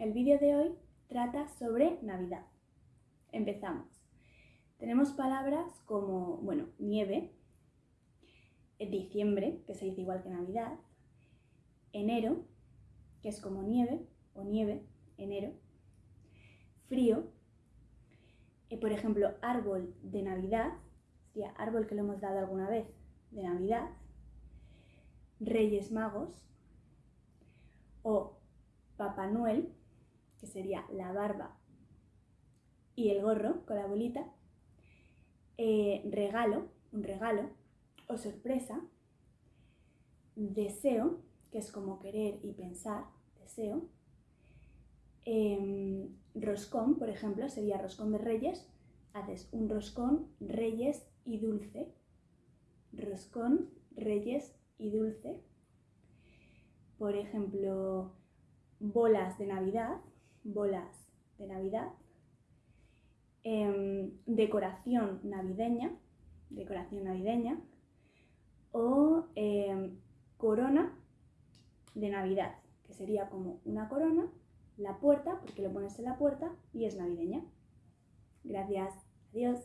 El vídeo de hoy trata sobre Navidad. Empezamos. Tenemos palabras como, bueno, nieve, diciembre, que se dice igual que Navidad, enero, que es como nieve o nieve, enero, frío, eh, por ejemplo, árbol de Navidad, sería árbol que lo hemos dado alguna vez de Navidad, Reyes Magos o Papá Noel, sería la barba y el gorro con la bolita, eh, regalo, un regalo, o sorpresa, deseo, que es como querer y pensar, deseo, em, roscón, por ejemplo, sería roscón de reyes, haces un roscón, reyes y dulce, roscón, reyes y dulce, por ejemplo, bolas de Navidad, bolas de Navidad, em, decoración navideña, decoración navideña, o em, corona de Navidad, que sería como una corona, la puerta, porque lo pones en la puerta y es navideña. Gracias. Adiós.